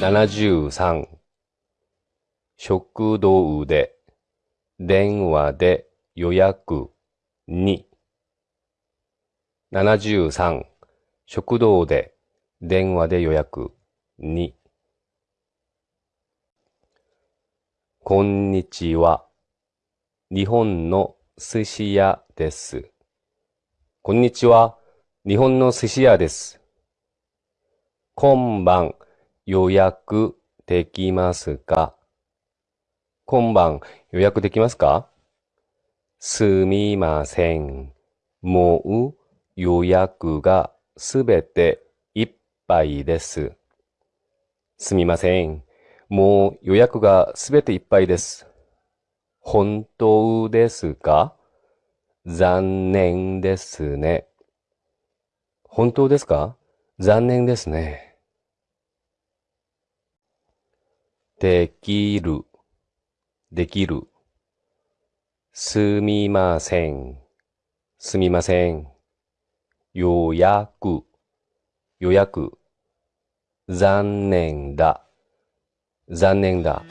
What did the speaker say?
73食堂で電話で予約2 73食堂で電話で予約2こんにちは。日本の寿司屋です。こんにちは。日本の寿司屋です。今晩予約できますか？今晩予約できますか？すみません。もう予約がすべていっぱいです。すみません。もう予約がすべていっぱいです。本当ですか？残念ですね。本当ですか？残念ですね。できる、できる。すみません、すみません。予約、予約。残念だ。残念だ。